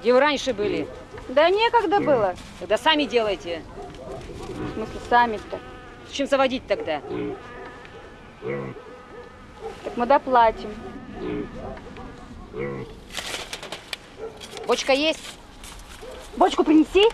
Где вы раньше были? Да некогда было. Тогда сами делайте. В смысле, сами-то. Чем заводить тогда? Так мы доплатим. Бочка есть? Бочку принеси.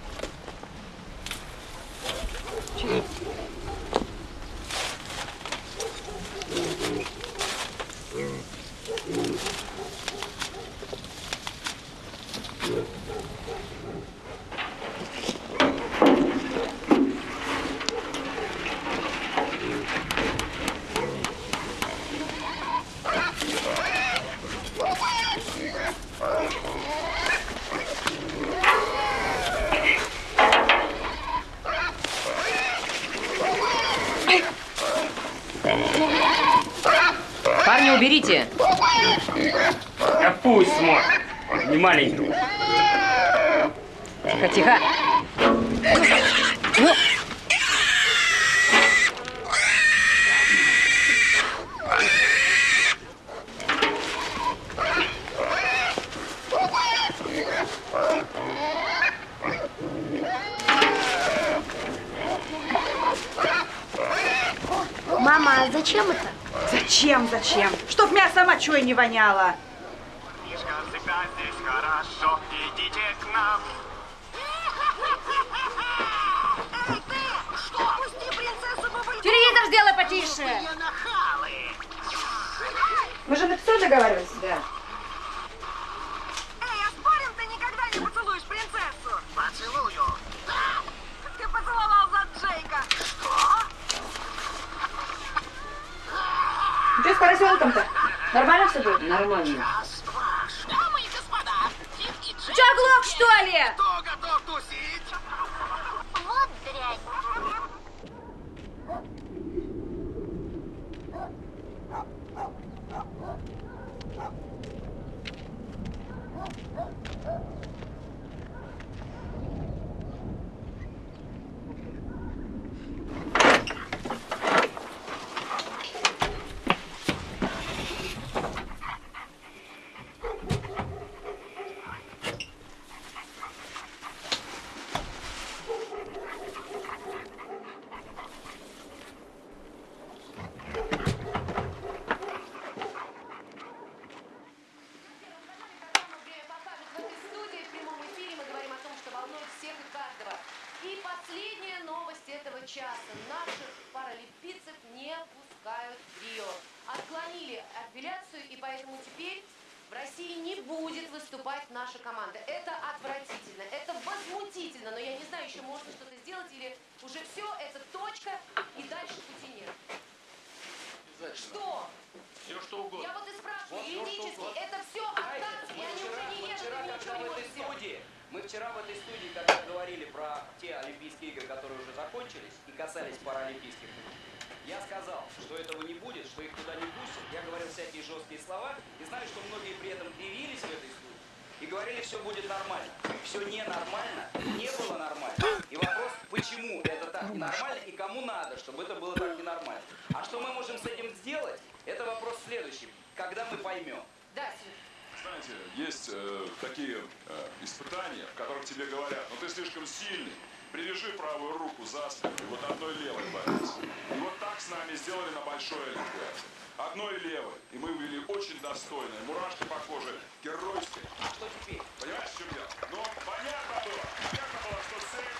Парни, уберите. Да пусть смотрит. Не маленький. Тихо, тихо. Ну, Мама, а зачем это? Зачем, зачем? Чтоб мясо мочой не воняло. Всегда здесь хорошо, идите к нам. Эй, ты! Что? Пусти принцессу Бабульку! Телевизор сделай потише. Мы же на все договаривались. да. Эй, а спорим, ты никогда не поцелуешь принцессу? Поцелую. Да! Ты поцеловал за Джейка. Что? Что с поросенком-то? Нормально все будет? Нормально. Что ли? Кто готов тусить? Вот дрянь. В этой студии в прямом эфире мы говорим о том, что волнует всех и каждого. И последняя новость этого часа. Наших паралимпийцев не пускают в Рио. Отклонили апелляцию, и поэтому теперь в России не будет выступать наша команда. Это отвратительно, это возмутительно, но я не знаю, еще можно что-то сделать или уже все, это точка, и дальше пути нет. Что? Все что угодно. Я вот и спрашиваю, Вот юридически, это все отказ, и они вчера, уже не режут, вчера, и ничего не в могут студии, мы вчера в этой студии, когда говорили про те Олимпийские игры, которые уже закончились и касались паралимпийских игр, я сказал, что этого не будет, что их туда не пустят. Я говорил всякие жесткие слова и знаю, что многие при этом кривились в этой студии и говорили, все будет нормально. Все ненормально, не было нормально. И вопрос, почему это так ненормально и кому надо, чтобы это было так ненормально. А что мы можем с этим сделать, это вопрос следующий. Когда мы поймем. Да. Знаете, есть э, такие э, испытания, в которых тебе говорят, ну ты слишком сильный, привяжи правую руку за спину и вот одной левой борись. И вот так с нами сделали на Большой Олимпиаде. Одной левой. И мы были очень достойные. Мурашки по коже, геройские. А что теперь? Понимаешь, в чем дело? Ну, понятно было. Понятно было, что цель,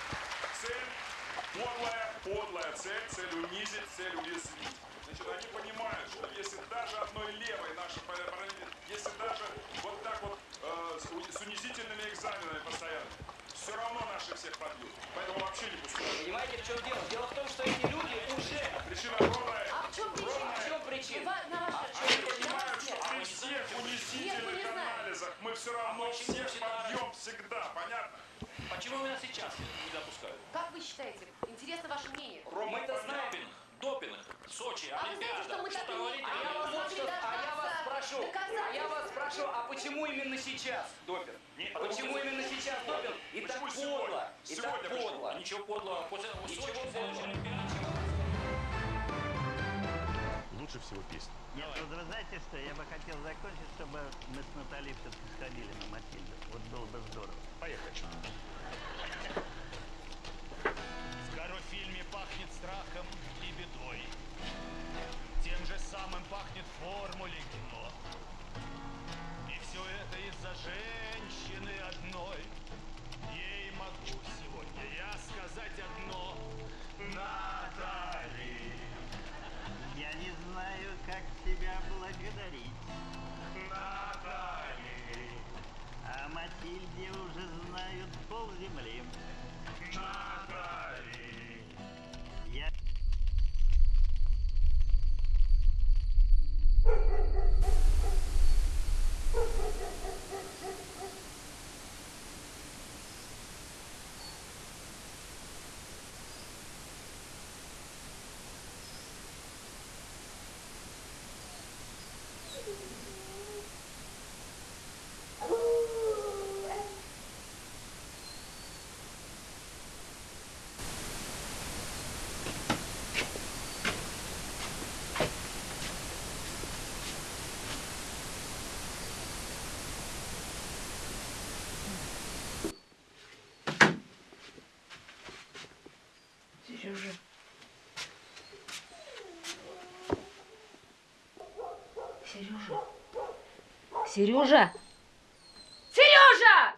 цель подлая, подлая цель, цель унизить, цель уязвить. Значит, они понимают, что если даже одной левой наши если даже вот так вот э, с, унизительными экзаменами постоянно, все равно наши всех побьют. Поэтому вообще не пускают. Понимаете, в чем дело? Дело в том, что эти люди уже... Причина огромная. В чем причина? Ва- На ваш при всех Нет, мы унизительных анализах все равно всех побьем всегда. Понятно? Почему именно сейчас не допускают? Как вы считаете? Интересно ваше мнение. Мы-то знаем. Допинг, Сочи, А вы знаете, что Олимпиада. так не- говорите? а я вас вот что- а я вас спрошу, а я вас спрошу, а почему именно сейчас допинг? Нет, Почему именно сейчас допинг? И так Почему сегодня? подло, и так Сегодня подло. Ничего подлого. После Ничего Сочи, следующей Олимпиады. Лучше всего песни. Нет, вот вы знаете что, я бы хотел закончить, чтобы мы с Натальей все-таки сходили на Матильду. Вот было бы здорово. Поехали. В Гарофильме пахнет страхом и бедой. Тем же самым пахнет формуле кино. И все это из-за женщины одной. Сережа. Сережа!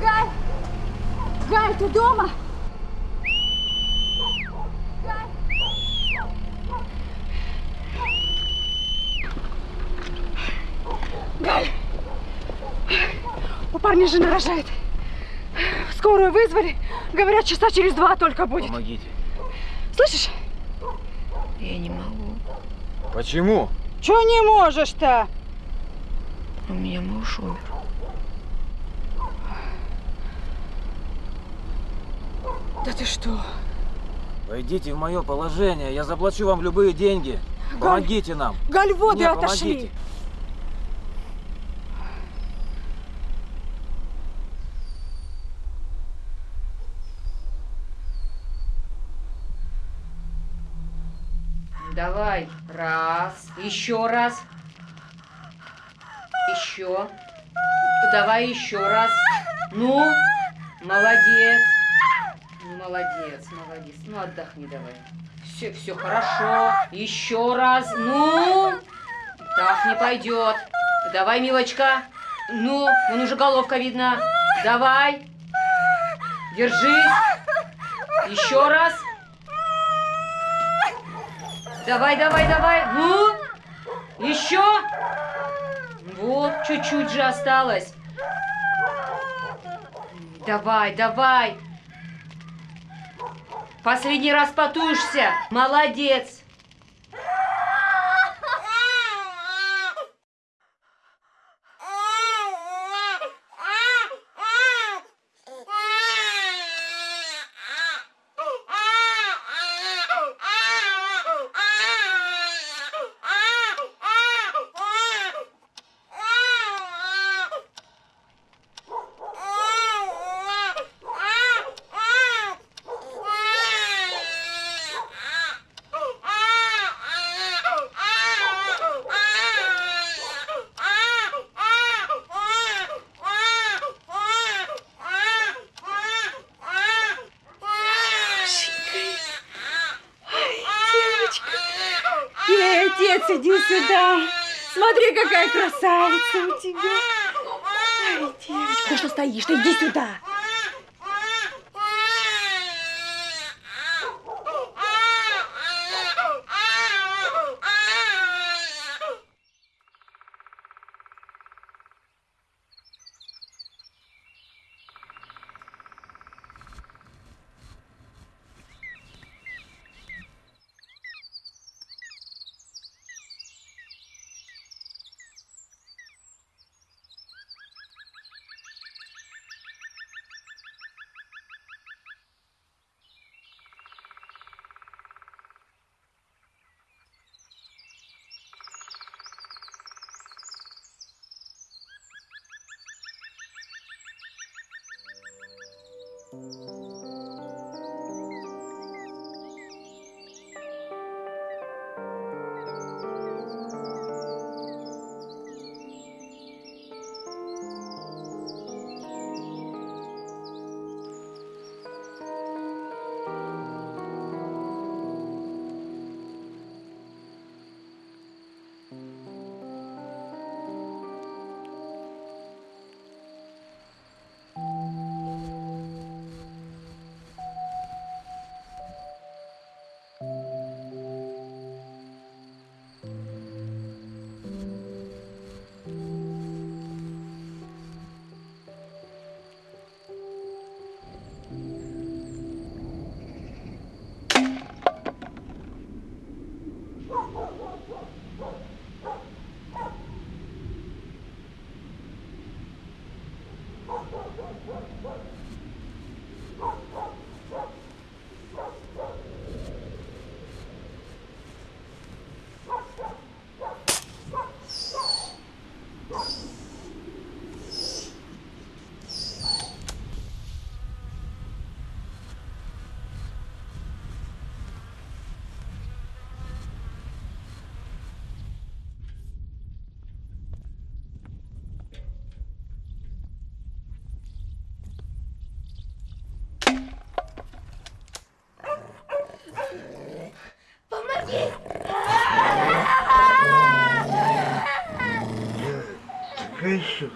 Галь! Галь, ты дома? Галь! У парня жена рожает. Скорую вызвали. Говорят, часа через два только будет. Помогите. Слышишь? Я не могу. Почему? Чего не можешь-то? У меня муж умер. Да ты что? Войдите в мое положение, я заплачу вам любые деньги. Помогите нам. Галь, воды Мне отошли. помогите. Давай. Раз. Еще раз. Еще. Давай еще раз. Ну, молодец. Молодец, молодец. Ну, отдохни давай. Все, все хорошо. Еще раз. Ну, так не пойдет. Давай, милочка. Ну, вон уже головка видна. Давай. Держись. Еще раз. Давай, давай, давай. Ну, еще. Вот, чуть-чуть же осталось. Давай, давай. Последний раз потушься. Молодец. Отец, иди сюда. Смотри, какая красавица у тебя. Ай, девочка, что стоишь? Ты иди сюда.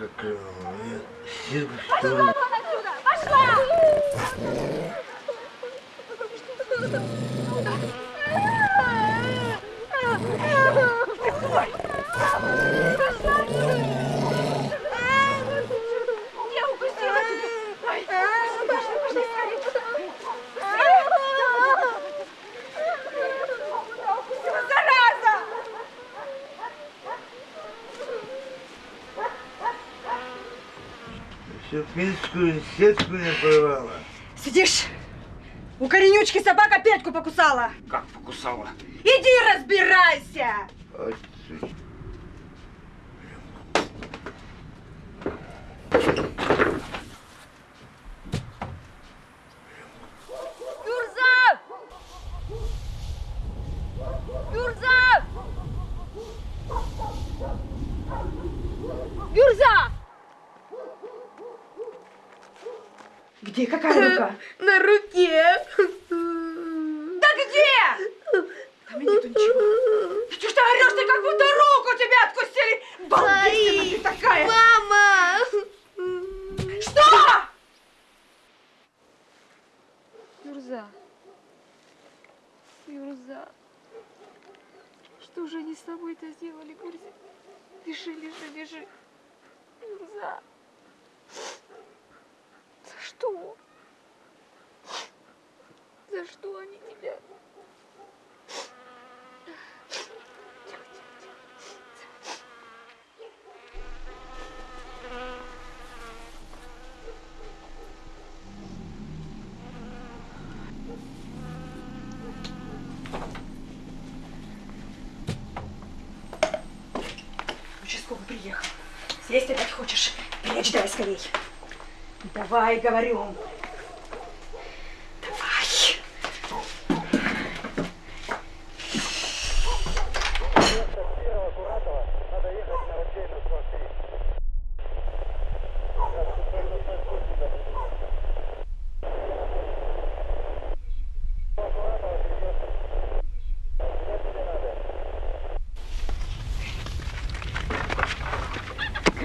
Еще какая. Я сил, что ли. отсюда! Пошла! Я укусила тебя! Ай, пошли, пошли, скорее! Укусила, зараза! Еще финскую сетку не порвала. Сидишь? У коренючки собака Петьку покусала. Как покусала? Иди разбирайся! Ой, сучка. Гюрза! Гюрза! Гюрза! Где какая рука? На руке. Да где? Там и нету ничего. Ты что орешь? Ты как будто руку тебя откусили! Балбесина ты такая! Мама! Что? Юрза. Юрза. Что же они с тобой-то сделали, Гурзя? Лежи, лежи, лежи. Юрза. За что? За что они тебя? Участковый приехал. Съесть опять хочешь? Прячь дай скорей. Давай, говорю. Давай.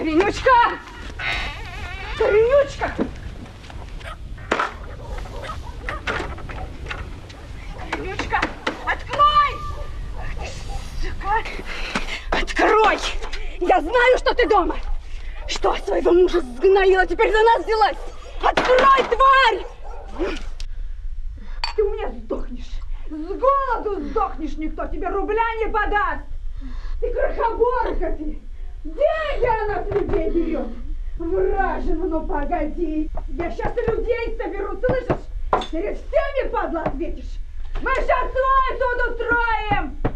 Коренючка! Коренючка! Коренючка, открой! Ах ты, сука! Открой! Я знаю, что ты дома! Что, своего мужа сгноила, теперь за нас взялась? Открой, тварь! Ты у меня сдохнешь! С голоду сдохнешь, никто тебе рубля не подаст! Ты крохоборка ты! Деньги она с людей берет! Вражина, ну погоди! Я сейчас и людей соберу, слышишь? Перед всеми, падла, ответишь! Мы сейчас твой суд устроим!